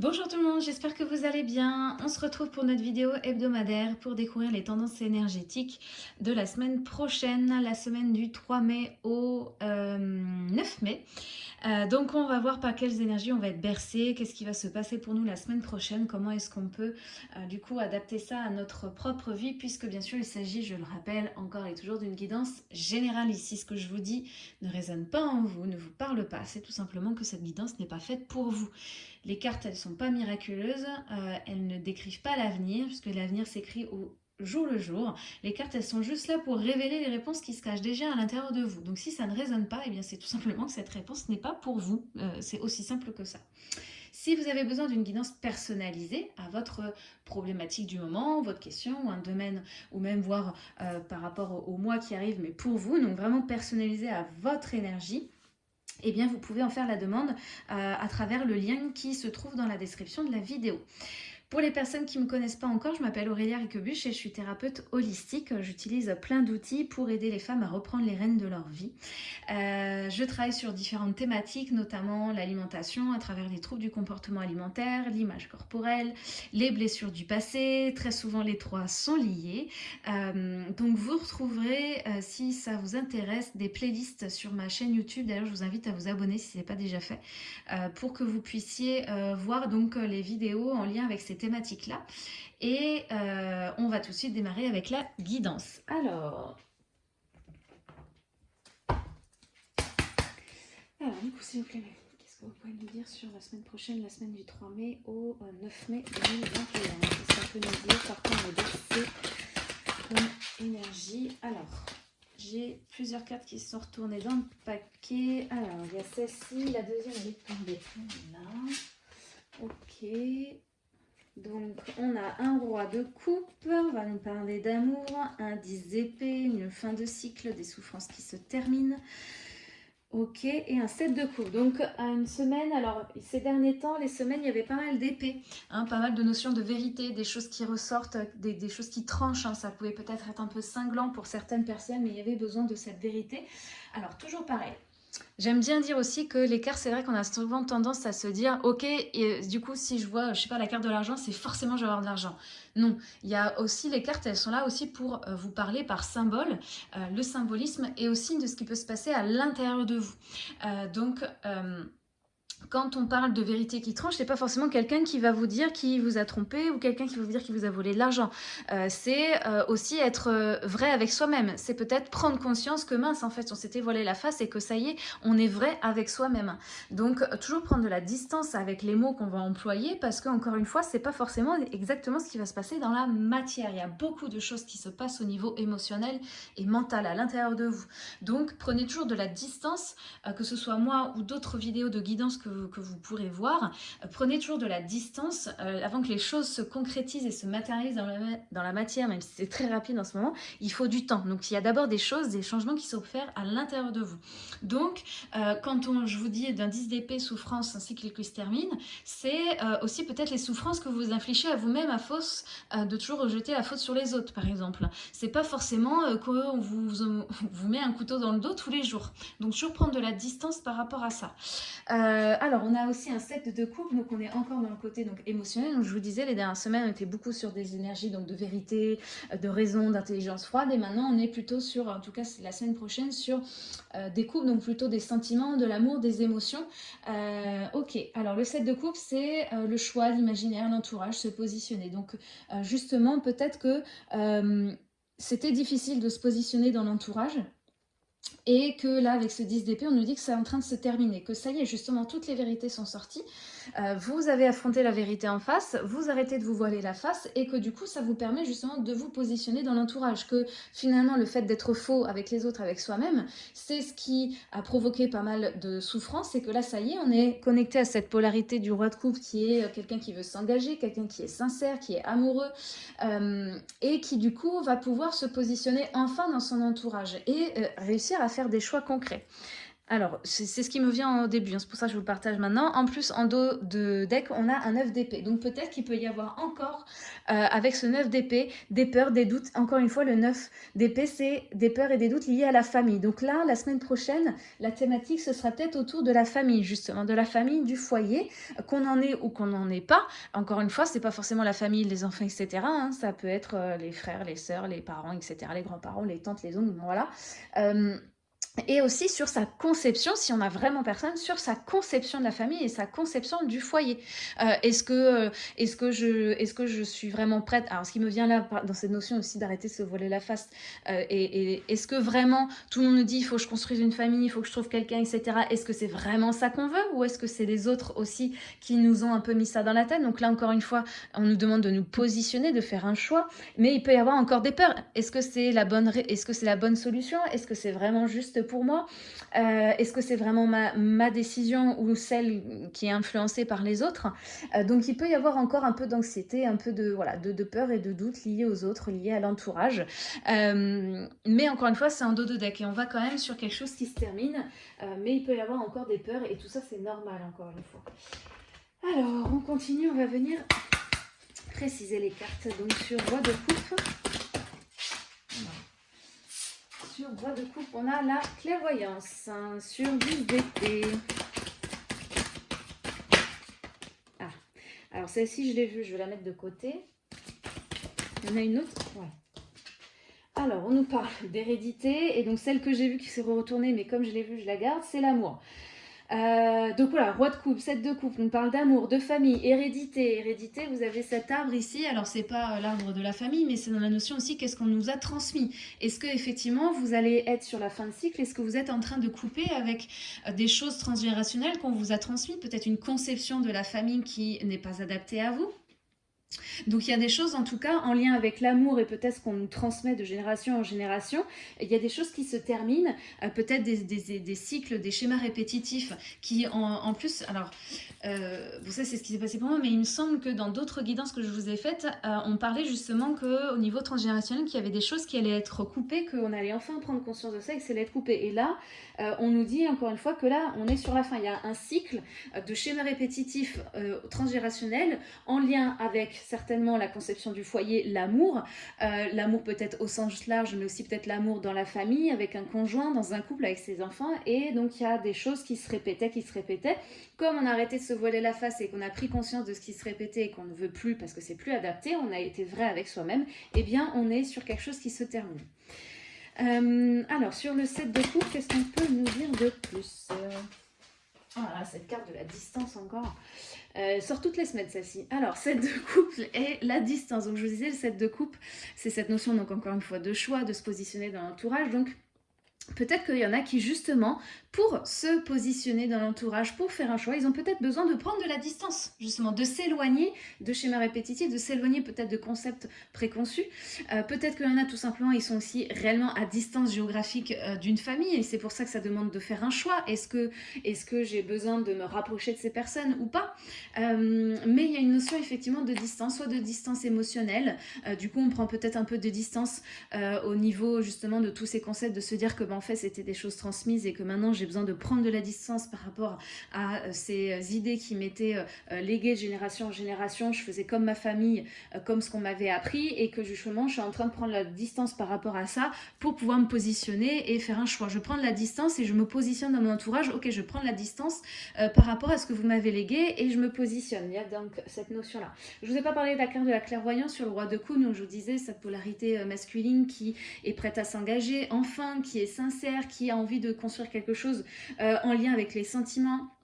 Bonjour tout le monde, j'espère que vous allez bien. On se retrouve pour notre vidéo hebdomadaire pour découvrir les tendances énergétiques de la semaine prochaine, la semaine du 3 mai au 9 euh, mai. Euh, donc on va voir par quelles énergies on va être bercé, qu'est-ce qui va se passer pour nous la semaine prochaine, comment est-ce qu'on peut euh, du coup adapter ça à notre propre vie, puisque bien sûr il s'agit, je le rappelle, encore et toujours d'une guidance générale ici. Ce que je vous dis ne résonne pas en vous, ne vous parle pas, c'est tout simplement que cette guidance n'est pas faite pour vous. Les cartes, elles ne sont pas miraculeuses, euh, elles ne décrivent pas l'avenir, puisque l'avenir s'écrit au jour le jour. Les cartes, elles sont juste là pour révéler les réponses qui se cachent déjà à l'intérieur de vous. Donc si ça ne résonne pas, eh bien c'est tout simplement que cette réponse n'est pas pour vous. Euh, c'est aussi simple que ça. Si vous avez besoin d'une guidance personnalisée à votre problématique du moment, votre question, un domaine, ou même voir euh, par rapport au, mois qui arrive, mais pour vous, donc vraiment personnalisé à votre énergie, eh bien vous pouvez en faire la demande euh, à travers le lien qui se trouve dans la description de la vidéo. Pour les personnes qui ne me connaissent pas encore, je m'appelle Aurélia Riquebuche et je suis thérapeute holistique. J'utilise plein d'outils pour aider les femmes à reprendre les rênes de leur vie. Euh, je travaille sur différentes thématiques, notamment l'alimentation à travers les troubles du comportement alimentaire, l'image corporelle, les blessures du passé. Très souvent, les trois sont liés. Euh, donc, vous retrouverez, euh, si ça vous intéresse, des playlists sur ma chaîne YouTube. D'ailleurs, je vous invite à vous abonner si ce n'est pas déjà fait, pour que vous puissiez voir donc les vidéos en lien avec ces thématiques-là. Et euh, on va tout de suite démarrer avec la guidance. Alors, alors du coup, s'il vous plaît, qu'est-ce que vous pouvez nous dire sur la semaine prochaine, la semaine du 3 mai au 9 mai 2021 Qu'est-ce qu'on peut par contre on comme énergie? Alors, j'ai plusieurs cartes qui sont retournées dans le paquet. Alors, il y a celle-ci, la deuxième elle est tombée là. Ok, donc, on a un roi de coupe, on va nous parler d'amour, un 10 d'épée, une fin de cycle, des souffrances qui se terminent. Ok, et un 7 de coupe. Donc, à une semaine, alors, ces derniers temps, les semaines, il y avait pas mal d'épées, hein, pas mal de notions de vérité, des choses qui ressortent, des, choses qui tranchent. Hein. ça pouvait peut-être être un peu cinglant pour certaines personnes, mais il y avait besoin de cette vérité. Alors, toujours pareil, J'aime bien dire aussi que les cartes, c'est vrai qu'on a souvent tendance à se dire, ok, du coup, si je vois, je sais pas, la carte de l'argent, c'est forcément je vais avoir de l'argent. Non, il y a aussi les cartes, elles sont là aussi pour euh, vous parler par symbole, euh, le symbolisme et aussi de ce qui peut se passer à l'intérieur de vous. Euh, donc, quand on parle de vérité qui tranche, c'est pas forcément quelqu'un qui va vous dire qu'il vous a trompé ou quelqu'un qui va vous dire qu'il vous a volé de l'argent. Euh, c'est euh, aussi être euh, vrai avec soi-même. C'est peut-être prendre conscience que mince, en fait, on s'était voilé la face et que ça y est, on est vrai avec soi-même. Donc, toujours prendre de la distance avec les mots qu'on va employer parce que, encore une fois, c'est pas forcément exactement ce qui va se passer dans la matière. Il y a beaucoup de choses qui se passent au niveau émotionnel et mental à l'intérieur de vous. Donc, prenez toujours de la distance, que ce soit moi ou d'autres vidéos de guidance que que, vous pourrez voir. Euh, prenez toujours de la distance euh, avant que les choses se concrétisent et se matérialisent dans la, matière, même si c'est très rapide en ce moment, il faut du temps. Donc il y a d'abord des choses, des changements qui s'opèrent à l'intérieur de vous. Donc euh, quand on, je vous dis d'un 10 d'épée, souffrance, ainsi cycle qui se termine, c'est aussi peut-être les souffrances que vous infligez à vous-même à force de toujours rejeter la faute sur les autres, par exemple. C'est pas forcément qu'on vous met un couteau dans le dos tous les jours. Donc toujours prendre de la distance par rapport à ça. Alors, on a aussi un set de couple, donc on est encore dans le côté donc, émotionnel. Donc, je vous disais, les dernières semaines, on était beaucoup sur des énergies donc, de vérité, euh, de raison, d'intelligence froide. Et maintenant, on est plutôt sur, en tout cas, la semaine prochaine, sur euh, des couples, donc plutôt des sentiments, de l'amour, des émotions. Euh, ok, alors le set de couple, c'est le choix, l'imaginaire, l'entourage, se positionner. Donc, justement, peut-être que c'était difficile de se positionner dans l'entourage et que là, avec ce 10 d'épée, on nous dit que c'est en train de se terminer, que ça y est, justement, toutes les vérités sont sorties. Euh, vous avez affronté la vérité en face, vous arrêtez de vous voiler la face, et que du coup, ça vous permet justement de vous positionner dans l'entourage. Que finalement, le fait d'être faux avec les autres, avec soi-même, c'est ce qui a provoqué pas mal de souffrance, et que là, ça y est, on est connecté à cette polarité du roi de coupe qui est quelqu'un qui veut s'engager, quelqu'un qui est sincère, qui est amoureux, euh, et qui du coup va pouvoir se positionner enfin dans son entourage, et euh, réussir à faire des choix concrets. Alors, c'est ce qui me vient au début, hein, c'est pour ça que je vous le partage maintenant. En plus, en dos de deck, on a un 9 d'épée. Donc peut-être qu'il peut y avoir encore, euh, avec ce 9 d'épée, des peurs, des doutes. Encore une fois, le 9 d'épée, c'est des peurs et des doutes liés à la famille. Donc là, la semaine prochaine, la thématique, ce sera peut-être autour de la famille, justement, de la famille, du foyer, qu'on en ait ou qu'on n'en ait pas. Encore une fois, c'est pas forcément la famille, les enfants, etc. Hein. Ça peut être euh, les frères, les sœurs, les parents, etc., les grands-parents, les tantes, les oncles, voilà. Euh, et aussi sur sa conception, si on a vraiment personne, sur sa conception de la famille et sa conception du foyer. Euh, est-ce que, euh, est que, je, est que je suis vraiment prête? Alors, ce qui me vient là, dans cette notion aussi d'arrêter de se voiler la face, euh, et, est-ce que vraiment tout le monde nous dit il faut que je construise une famille, il faut que je trouve quelqu'un, etc. Est-ce que c'est vraiment ça qu'on veut ou est-ce que c'est les autres aussi qui nous ont un peu mis ça dans la tête? Donc là, encore une fois, on nous demande de nous positionner, de faire un choix, mais il peut y avoir encore des peurs. Est-ce que c'est la est-ce que c'est la bonne solution? Est-ce que c'est vraiment juste pour moi euh, Est-ce que c'est vraiment ma, décision ou celle qui est influencée par les autres? Euh, Donc il peut y avoir encore un peu d'anxiété, un peu de, voilà, de, peur et de doute liés aux autres, liés à l'entourage. Euh, mais encore une fois, c'est un dos de deck et on va quand même sur quelque chose qui se termine. mais il peut y avoir encore des peurs et tout ça, c'est normal encore une fois. Alors, on continue, on va venir préciser les cartes. Donc sur roi de coupe, sur bois de coupe, on a la clairvoyance. Hein, sur 10 d'été. Ah, alors celle-ci, je l'ai vue, je vais la mettre de côté. Il y en a une autre Ouais. Alors, on nous parle d'hérédité, et donc celle que j'ai vue qui s'est retournée, mais comme je l'ai vue, je la garde, c'est l'amour. Euh, donc voilà, roi de coupe, sept de coupe, on parle d'amour, de famille, hérédité. Hérédité, vous avez cet arbre ici, alors c'est pas euh, l'arbre de la famille, mais c'est dans la notion aussi qu'est-ce qu'on nous a transmis? Est-ce que effectivement vous allez être sur la fin de cycle? Est-ce que vous êtes en train de couper avec euh, des choses transgénérationnelles qu'on vous a transmises? Peut-être une conception de la famille qui n'est pas adaptée à vous? Donc il y a des choses en tout cas en lien avec l'amour et peut-être qu'on nous transmet de génération en génération. Il y a des choses qui se terminent, euh, peut-être des, cycles, des schémas répétitifs qui en, plus, alors euh, vous savez c'est ce qui s'est passé pour moi, mais il me semble que dans d'autres guidances que je vous ai faites, euh, on parlait justement qu'au niveau transgénérationnel, qu'il y avait des choses qui allaient être coupées, qu'on allait enfin prendre conscience de ça et que ça allait être coupé. Et là, on nous dit encore une fois que là, on est sur la fin. Il y a un cycle de schémas répétitifs transgénérationnels en lien avec certainement la conception du foyer, l'amour. Euh, l'amour peut-être au sens large, mais aussi peut-être l'amour dans la famille, avec un conjoint, dans un couple, avec ses enfants. Et donc il y a des choses qui se répétaient, qui se répétaient. Comme on a arrêté de se voiler la face et qu'on a pris conscience de ce qui se répétait et qu'on ne veut plus parce que c'est plus adapté, on a été vrai avec soi-même, eh bien on est sur quelque chose qui se termine. Euh, alors, sur le set de coupe, qu'est-ce qu'on peut nous dire de plus Voilà, cette carte de la distance encore. Euh, sort toutes les semaines celle-ci. Alors, set de couple et la distance. Donc, je vous disais, le set de couple, c'est cette notion, donc encore une fois, de choix, de se positionner dans l'entourage. Donc, peut-être qu'il y en a qui, justement, pour se positionner dans l'entourage, pour faire un choix, ils ont peut-être besoin de prendre de la distance, justement, de s'éloigner de schémas répétitifs, de s'éloigner peut-être de concepts préconçus. Euh, peut-être qu'il y en a tout simplement, ils sont aussi réellement à distance géographique euh, d'une famille, et c'est pour ça que ça demande de faire un choix. Est-ce que, est que j'ai besoin de me rapprocher de ces personnes ou pas? Euh, Mais il y a une notion effectivement de distance, soit de distance émotionnelle, du coup on prend peut-être un peu de distance au niveau justement de tous ces concepts, de se dire que ben, en fait c'était des choses transmises et que maintenant j'ai besoin de prendre de la distance par rapport à euh, ces euh, idées qui m'étaient euh, léguées de génération en génération. Je faisais comme ma famille, comme ce qu'on m'avait appris et que justement je suis en train de prendre la distance par rapport à ça pour pouvoir me positionner et faire un choix. Je prends de la distance et je me positionne dans mon entourage. Ok, je prends de la distance par rapport à ce que vous m'avez légué et je me positionne. Il y a donc cette notion-là. Je vous ai pas parlé de la de la clairvoyance sur le roi de coups, donc je vous disais cette polarité masculine qui est prête à s'engager, enfin, qui est qui a envie de construire quelque chose euh, en lien avec les sentiments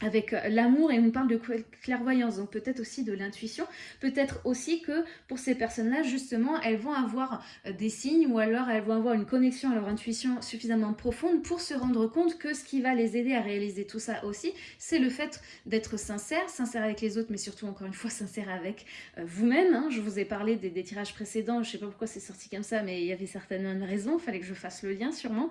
avec euh, l'amour et on parle de clairvoyance, donc peut-être aussi de l'intuition, peut-être aussi que pour ces personnes-là, justement, elles vont avoir euh, des signes ou alors elles vont avoir une connexion à leur intuition suffisamment profonde pour se rendre compte que ce qui va les aider à réaliser tout ça aussi, c'est le fait d'être sincère, sincère avec les autres, mais surtout, encore une fois, sincère avec euh, vous-même. Hein. Je vous ai parlé des, tirages précédents, je sais pas pourquoi c'est sorti comme ça, mais il y avait certainement une raison, il fallait que je fasse le lien sûrement,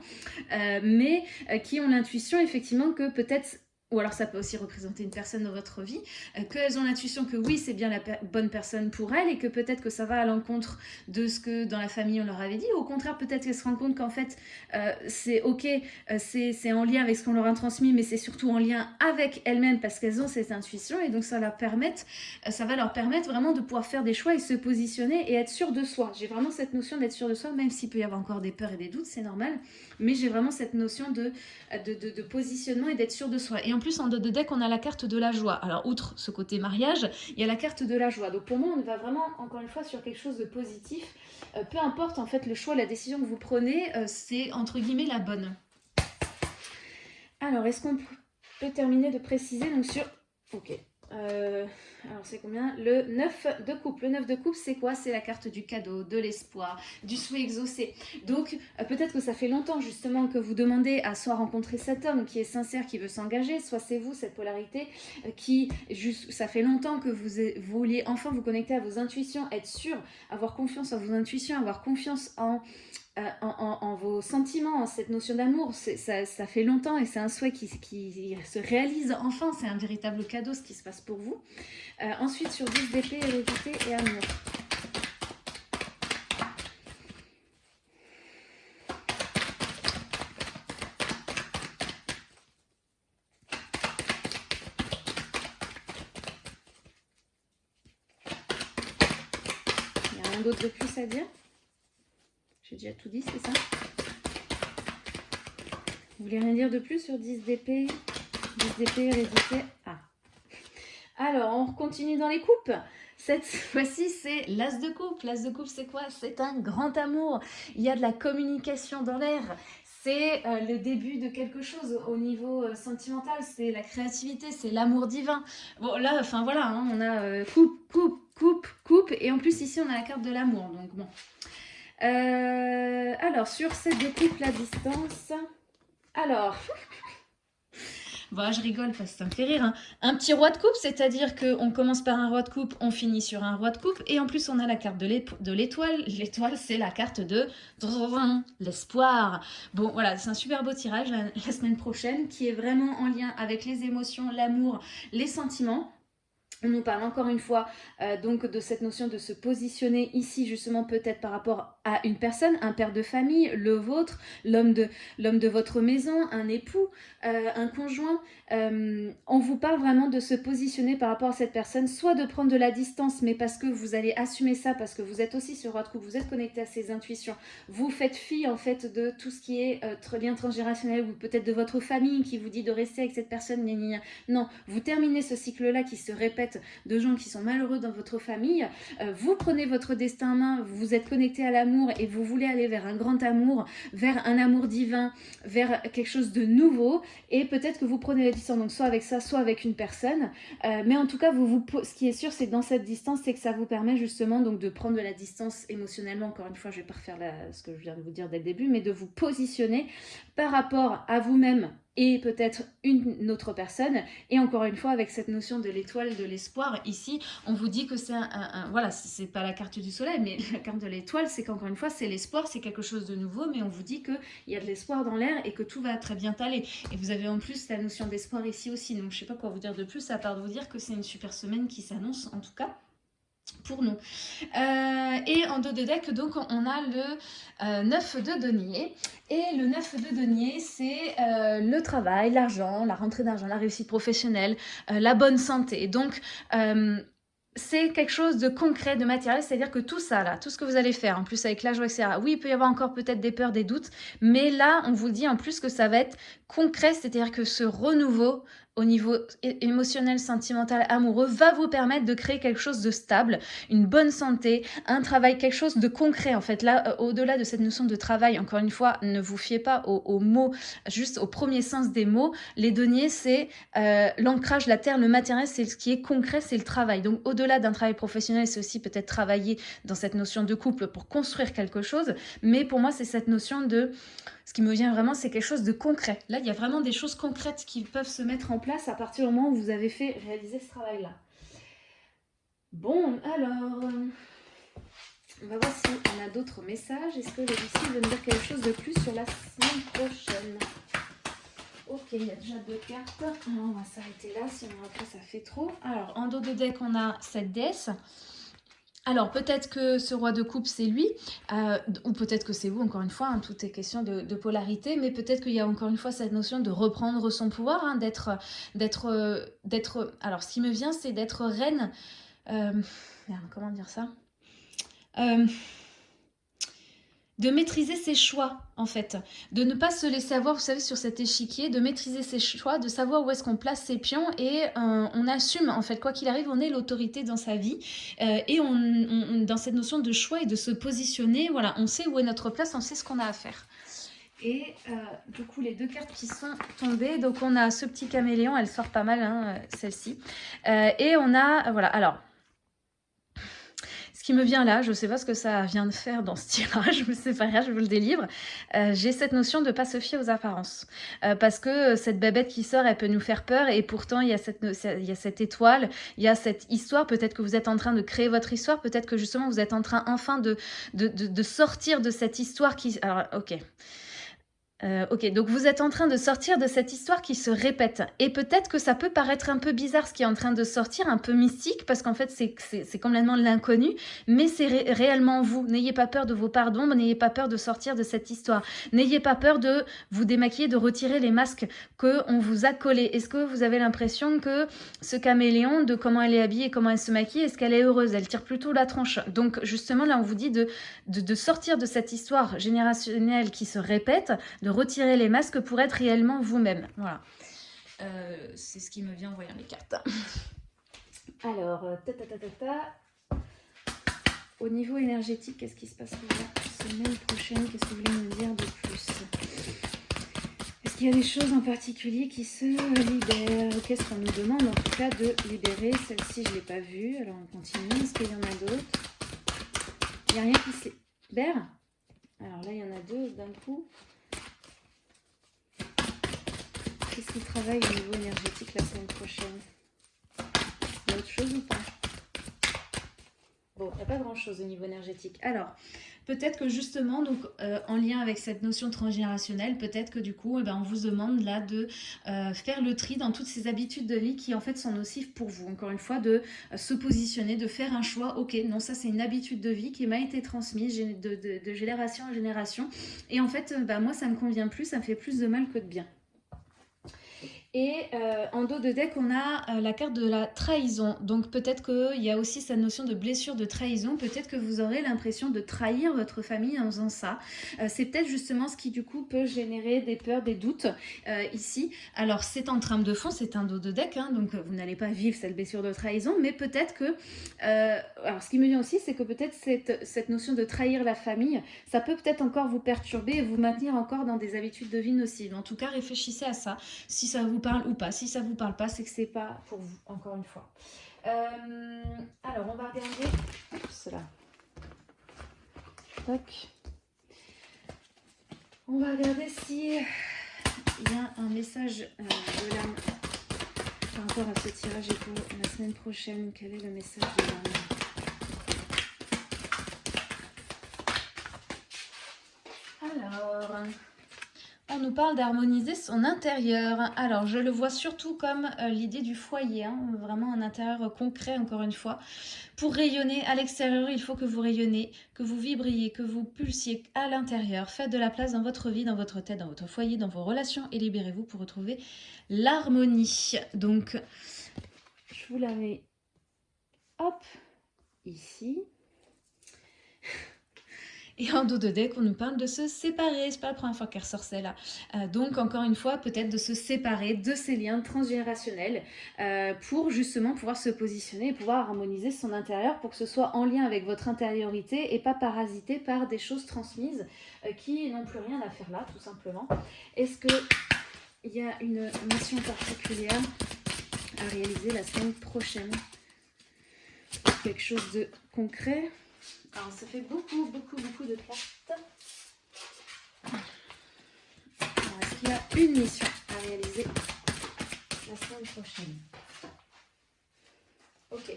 mais qui ont l'intuition effectivement que peut-être ou alors ça peut aussi représenter une personne dans votre vie, euh, qu'elles ont l'intuition que oui, c'est bien la bonne personne pour elles et que peut-être que ça va à l'encontre de ce que dans la famille on leur avait dit. Ou au contraire, peut-être qu'elles se rendent compte qu'en fait, euh, c'est ok, euh, c'est en lien avec ce qu'on leur a transmis, mais c'est surtout en lien avec elles-mêmes parce qu'elles ont cette intuition et donc ça, leur permettre, ça va leur permettre vraiment de pouvoir faire des choix et se positionner et être sûr de soi. J'ai vraiment cette notion d'être sûr de soi, même s'il peut y avoir encore des peurs et des doutes, c'est normal, mais j'ai vraiment cette notion de, de, de, positionnement et d'être sûr de soi. Plus, en dos de deck, on a la carte de la joie. Alors, outre ce côté mariage, il y a la carte de la joie. Donc, pour moi, on va vraiment, encore une fois, sur quelque chose de positif. Euh, peu importe, en fait, le choix, la décision que vous prenez, euh, c'est, entre guillemets, la bonne. Alors, est-ce qu'on peut terminer de préciser donc sur... Ok, euh, alors c'est combien? Le 9 de coupe. Le 9 de coupe, c'est quoi? C'est la carte du cadeau, de l'espoir, du souhait exaucé. Donc euh, peut-être que ça fait longtemps justement que vous demandez à soit rencontrer cet homme qui est sincère, qui veut s'engager, soit c'est vous, cette polarité, euh, qui, juste, ça fait longtemps que vous, vous vouliez enfin vous connecter à vos intuitions, être sûr, avoir confiance en vos intuitions, avoir confiance en euh, en, vos sentiments, en cette notion d'amour. Ça, fait longtemps et c'est un souhait qui, se réalise enfin. C'est un véritable cadeau ce qui se passe pour vous. Euh, ensuite, sur 10 d'épée, hérédité et amour. Il n'y a rien d'autre de plus à dire? Déjà tout dit, c'est ça? Vous voulez rien dire de plus sur 10 d'épée 10 d'épée, hérédité Ah Alors, on continue dans les coupes cette fois-ci, c'est l'as de coupe. L'as de coupe, c'est quoi? C'est un grand amour. Il y a de la communication dans l'air. C'est euh, le début de quelque chose au niveau euh, sentimental. C'est la créativité, c'est l'amour divin. Bon, là, enfin voilà, hein, on a euh, coupe, coupe, coupe, coupe. Et en plus, ici, on a la carte de l'amour. Donc bon, euh, alors, sur ces deux couples à distance, alors... Bon, je rigole ça me fait rire. Hein. Un petit roi de coupe, c'est-à-dire qu'on commence par un roi de coupe, on finit sur un roi de coupe. Et en plus, on a la carte de l'étoile. L'étoile, c'est la carte de l'espoir. Bon, voilà, c'est un super beau tirage la, semaine prochaine qui est vraiment en lien avec les émotions, l'amour, les sentiments. On nous parle encore une fois donc de cette notion de se positionner ici justement peut-être par rapport à une personne, un père de famille, le vôtre, l'homme de, de votre maison, un époux, euh, un conjoint. Euh, on vous parle vraiment de se positionner par rapport à cette personne, soit de prendre de la distance mais parce que vous allez assumer ça, parce que vous êtes aussi sur votre couple, vous êtes connecté à ses intuitions, vous faites fi en fait de tout ce qui est lien transgénérationnel ou peut-être de votre famille qui vous dit de rester avec cette personne, non, vous terminez ce cycle-là qui se répète de gens qui sont malheureux dans votre famille, euh, vous prenez votre destin en main, vous êtes connecté à l'amour et vous voulez aller vers un grand amour, vers un amour divin, vers quelque chose de nouveau et peut-être que vous prenez la distance, donc soit avec ça, soit avec une personne, euh, mais en tout cas, vous, vous, ce qui est sûr, c'est dans cette distance, c'est que ça vous permet justement donc de prendre de la distance émotionnellement, encore une fois, je vais pas refaire ce que je viens de vous dire dès le début, mais de vous positionner par rapport à vous-même et peut-être une autre personne. Et encore une fois, avec cette notion de l'étoile de l'espoir, ici, on vous dit que c'est un, Voilà, c'est pas la carte du soleil, mais la carte de l'étoile, c'est qu'encore une fois, c'est l'espoir, c'est quelque chose de nouveau, mais on vous dit qu'il y a de l'espoir dans l'air et que tout va très bien aller. Et vous avez en plus la notion d'espoir ici aussi. Donc, je sais pas quoi vous dire de plus, à part de vous dire que c'est une super semaine qui s'annonce, en tout cas nous. Euh, et en dos de deck, donc, on a le 9 euh, de denier. Et le 9 de denier, c'est euh, le travail, l'argent, la rentrée d'argent, la réussite professionnelle, la bonne santé. Donc, c'est quelque chose de concret, de matériel, c'est-à-dire que tout ça, là, tout ce que vous allez faire, en plus avec la joie, etc., oui, il peut y avoir encore peut-être des peurs, des doutes, mais là, on vous dit en plus que ça va être concret, c'est-à-dire que ce renouveau au niveau émotionnel, sentimental, amoureux, va vous permettre de créer quelque chose de stable, une bonne santé, un travail, quelque chose de concret. En fait, là, euh, au-delà de cette notion de travail, encore une fois, ne vous fiez pas aux, mots, juste au premier sens des mots. Les deniers, c'est euh, l'ancrage, la terre, le matériel, c'est ce qui est concret, c'est le travail. Donc, au-delà d'un travail professionnel, c'est aussi peut-être travailler dans cette notion de couple pour construire quelque chose. Mais pour moi, c'est cette notion de ce qui me vient vraiment, c'est quelque chose de concret. Là, il y a vraiment des choses concrètes qui peuvent se mettre en place à partir du moment où vous avez fait réaliser ce travail-là. Bon, alors, on va voir si on a d'autres messages. Est-ce que le Lucie veut me dire quelque chose de plus sur la semaine prochaine? Ok, il y a déjà deux cartes. on va s'arrêter là, sinon après ça fait trop. Alors, en dos de deck, on a cette déesse. Alors peut-être que ce roi de coupe c'est lui, euh, ou peut-être que c'est vous, encore une fois, hein, tout est question de, polarité, mais peut-être qu'il y a encore une fois cette notion de reprendre son pouvoir, hein, d'être, d'être, d'être... Alors ce qui me vient c'est d'être reine, euh, comment dire ça? Euh, de maîtriser ses choix, en fait. De ne pas se laisser avoir, vous savez, sur cet échiquier, de maîtriser ses choix, de savoir où est-ce qu'on place ses pions et euh, on assume, en fait, quoi qu'il arrive, on est l'autorité dans sa vie euh, et dans cette notion de choix et de se positionner, voilà, on sait où est notre place, on sait ce qu'on a à faire. Et euh, du coup, les deux cartes qui sont tombées, donc on a ce petit caméléon, elle sort pas mal, hein, celle-ci. et on a, voilà, alors, me vient là, je ne sais pas ce que ça vient de faire dans ce tirage, mais c'est pas grave, je vous le délivre. Euh, j'ai cette notion de pas se fier aux apparences. Euh, parce que cette babette qui sort, elle peut nous faire peur et pourtant il y a cette, étoile, il y a cette histoire. Peut-être que vous êtes en train de créer votre histoire, peut-être que justement vous êtes en train enfin de, de sortir de cette histoire qui... Alors, ok. Euh, ok, donc vous êtes en train de sortir de cette histoire qui se répète. Et peut-être que ça peut paraître un peu bizarre ce qui est en train de sortir, un peu mystique, parce qu'en fait c'est complètement l'inconnu, mais c'est réellement vous. N'ayez pas peur de vos pardons, n'ayez pas peur de sortir de cette histoire. N'ayez pas peur de vous démaquiller, de retirer les masques qu'on vous a collés. Est-ce que vous avez l'impression que ce caméléon, de comment elle est habillée, comment elle se maquille, est-ce qu'elle est heureuse? Elle tire plutôt la tronche. Donc justement là on vous dit de, sortir de cette histoire générationnelle qui se répète, retirer les masques pour être réellement vous-même. Voilà. Euh, c'est ce qui me vient en voyant les cartes. Alors, euh, ta, ta, ta, ta, au niveau énergétique, qu'est-ce qui se passe la semaine prochaine? Qu'est-ce que vous voulez me dire de plus? Est-ce qu'il y a des choses en particulier qui se libèrent? Qu'est-ce qu'on nous demande en tout cas de libérer? Celle-ci, je ne l'ai pas vue. Alors, on continue. Est-ce qu'il y en a d'autres? Il n'y a rien qui se libère? Alors là, il y en a deux d'un coup. Qu'est-ce qu'il travaille au niveau énergétique la semaine prochaine Il y a autre chose ou pas Bon, il n'y a pas grand-chose au niveau énergétique. Alors, peut-être que justement, donc euh, en lien avec cette notion transgénérationnelle, peut-être que du coup, eh ben, on vous demande là de euh, faire le tri dans toutes ces habitudes de vie qui en fait sont nocives pour vous. Encore une fois, de euh, se positionner, de faire un choix. Ok, non, ça c'est une habitude de vie qui m'a été transmise de, de, génération en génération. Et en fait, bah, moi, ça ne me convient plus, ça me fait plus de mal que de bien. Et euh, en dos de deck, on a euh, la carte de la trahison. Donc peut-être qu'il y a aussi cette notion de blessure, de trahison. Peut-être que vous aurez l'impression de trahir votre famille en faisant ça. Euh, c'est peut-être justement ce qui du coup peut générer des peurs, des doutes ici. Alors c'est en trame de fond, c'est un dos de deck, hein, donc vous n'allez pas vivre cette blessure de trahison. Mais peut-être que... alors ce qui me vient aussi, c'est que peut-être cette, cette notion de trahir la famille, ça peut peut-être encore vous perturber et vous maintenir encore dans des habitudes de vie nocives. En tout cas, réfléchissez à ça. Si ça vous parle ou pas. Si ça vous parle pas, c'est que c'est pas pour vous, encore une fois. Euh, alors, on va regarder cela. On va regarder si il y a un message euh, de l'âme par rapport à ce tirage et pour la semaine prochaine. Quel est le message de l'âme Alors, on nous parle d'harmoniser son intérieur. Alors, je le vois surtout comme euh, l'idée du foyer, hein, vraiment un intérieur concret, encore une fois. Pour rayonner à l'extérieur, il faut que vous rayonnez, que vous vibriez, que vous pulsiez à l'intérieur. Faites de la place dans votre vie, dans votre tête, dans votre foyer, dans vos relations et libérez-vous pour retrouver l'harmonie. Donc, je vous la mets, hop, ici. Et en dos de deck, on nous parle de se séparer. C'est pas la première fois qu'elle ressort celle-là. Euh, donc, encore une fois, peut-être de se séparer de ces liens transgénérationnels euh, pour justement pouvoir se positionner et pouvoir harmoniser son intérieur pour que ce soit en lien avec votre intériorité et pas parasité par des choses transmises euh, qui n'ont plus rien à faire là, tout simplement. Est-ce qu'il y a une mission particulière à réaliser la semaine prochaine? Quelque chose de concret? Alors, ça fait beaucoup, beaucoup, beaucoup de cartes. Est-ce qu'il y a une mission à réaliser la semaine prochaine Ok.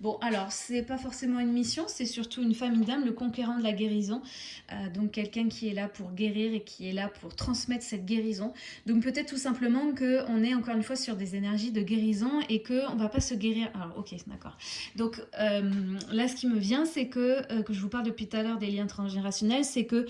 Bon, alors, c'est pas forcément une mission, c'est surtout une famille d'âme, le conquérant de la guérison. Euh, donc, quelqu'un qui est là pour guérir et qui est là pour transmettre cette guérison. Donc, peut-être tout simplement qu'on est encore une fois sur des énergies de guérison et qu'on va pas se guérir. Alors, ok, d'accord. Donc, euh, là, ce qui me vient, c'est que, euh, que je vous parle depuis tout à l'heure des liens transgénérationnels, c'est que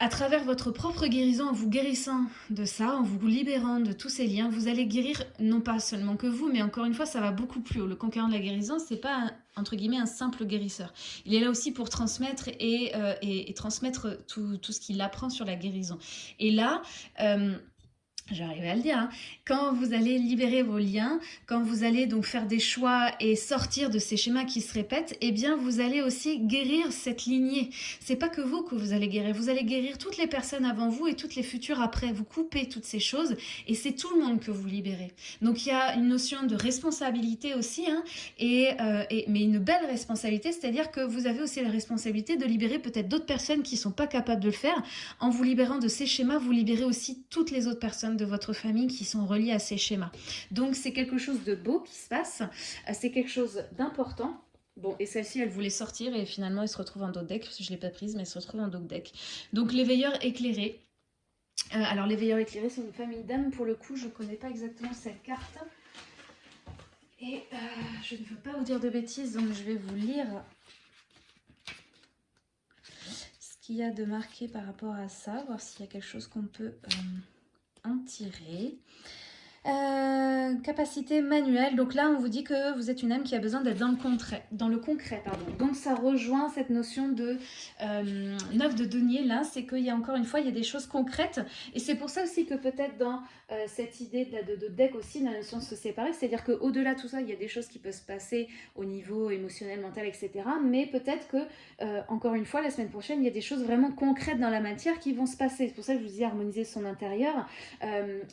à travers votre propre guérison, en vous guérissant de ça, en vous libérant de tous ces liens, vous allez guérir non pas seulement que vous, mais encore une fois, ça va beaucoup plus haut. Le conquérant de la guérison, c'est pas, entre guillemets, un simple guérisseur. Il est là aussi pour transmettre et, euh, transmettre tout, ce qu'il apprend sur la guérison. Et là... Euh, J'arrive à le dire, hein. quand vous allez libérer vos liens, quand vous allez donc faire des choix et sortir de ces schémas qui se répètent, eh bien vous allez aussi guérir cette lignée. C'est pas que vous que vous allez guérir, vous allez guérir toutes les personnes avant vous et toutes les futures après. Vous coupez toutes ces choses et c'est tout le monde que vous libérez. Donc il y a une notion de responsabilité aussi, hein, euh, et, mais une belle responsabilité, c'est-à-dire que vous avez aussi la responsabilité de libérer peut-être d'autres personnes qui sont pas capables de le faire. En vous libérant de ces schémas, vous libérez aussi toutes les autres personnes de votre famille qui sont reliés à ces schémas. Donc c'est quelque chose de beau qui se passe, euh, c'est quelque chose d'important. Bon, et celle-ci, elle voulait sortir et finalement, elle se retrouve en dos deck. Je ne l'ai pas prise, mais elle se retrouve en dos deck. Donc, l'éveilleur éclairé. Euh, alors, l'éveilleur éclairé, c'est une famille d'âmes. Pour le coup, je ne connais pas exactement cette carte. Et euh, je ne veux pas vous dire de bêtises, donc je vais vous lire ce qu'il y a de marqué par rapport à ça, voir s'il y a quelque chose qu'on peut en tirer. Euh, capacité manuelle, donc là on vous dit que vous êtes une âme qui a besoin d'être dans le concret, dans le concret pardon. Donc ça rejoint cette notion de euh, neuf de denier là, c'est qu'il y a encore une fois il y a des choses concrètes et c'est pour ça aussi que peut-être dans euh, cette idée de, de, deck aussi, la notion de se séparer, c'est-à-dire qu'au-delà de tout ça il y a des choses qui peuvent se passer au niveau émotionnel, mental, etc. Mais peut-être que encore une fois la semaine prochaine il y a des choses vraiment concrètes dans la matière qui vont se passer. C'est pour ça que je vous dis harmoniser son intérieur,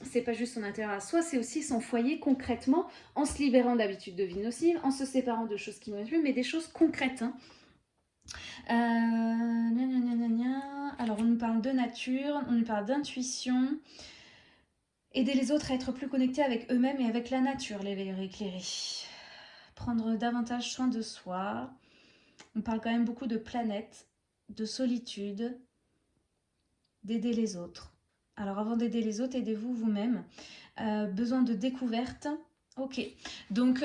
c'est pas juste son intérieur à soi c'est aussi son foyer concrètement, en se libérant d'habitudes de vie nocives, en se séparant de choses qui ne plus, mais des choses concrètes. Hein. Euh, Alors, on nous parle de nature, on nous parle d'intuition. Aider les autres à être plus connectés avec eux-mêmes et avec la nature, les veilleurs éclairés. Prendre davantage soin de soi. On parle quand même beaucoup de planète, de solitude, d'aider les autres. Alors avant d'aider les autres, aidez-vous vous-même. Euh, besoin de découverte. Ok, donc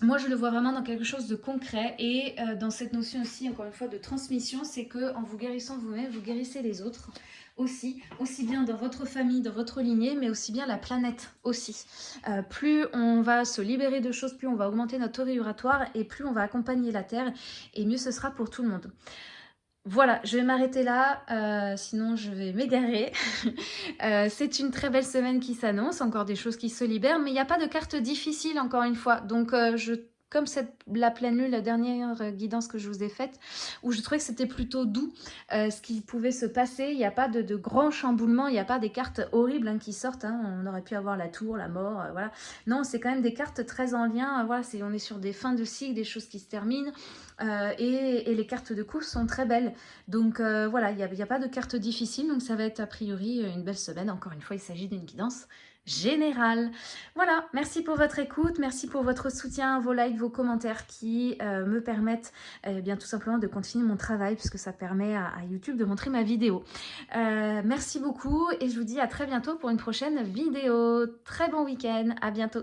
moi je le vois vraiment dans quelque chose de concret et euh, dans cette notion aussi, encore une fois, de transmission, c'est que en vous guérissant vous-même, vous guérissez les autres aussi, aussi bien dans votre famille, dans votre lignée, mais aussi bien la planète aussi. Euh, plus on va se libérer de choses, plus on va augmenter notre taux et plus on va accompagner la Terre et mieux ce sera pour tout le monde. Voilà, je vais m'arrêter là, euh, sinon je vais m'égarer. Euh, c'est une très belle semaine qui s'annonce, encore des choses qui se libèrent, mais il n'y a pas de carte difficile encore une fois. Donc euh, je comme cette, la pleine lune, la dernière guidance que je vous ai faite, où je trouvais que c'était plutôt doux euh, ce qui pouvait se passer. Il n'y a pas de, grands chamboulements, il n'y a pas des cartes horribles hein, qui sortent. Hein. On aurait pu avoir la tour, la mort, euh, voilà. Non, c'est quand même des cartes très en lien. Euh, voilà, on est sur des fins de cycle, des choses qui se terminent. et, les cartes de course sont très belles. Donc voilà, il n'y a, pas de cartes difficiles. Donc ça va être a priori une belle semaine. Encore une fois, il s'agit d'une guidance général. Voilà, merci pour votre écoute, merci pour votre soutien, vos likes, vos commentaires qui euh, me permettent eh bien tout simplement de continuer mon travail puisque ça permet à, YouTube de montrer ma vidéo. Euh, merci beaucoup et je vous dis à très bientôt pour une prochaine vidéo. Très bon week-end, à bientôt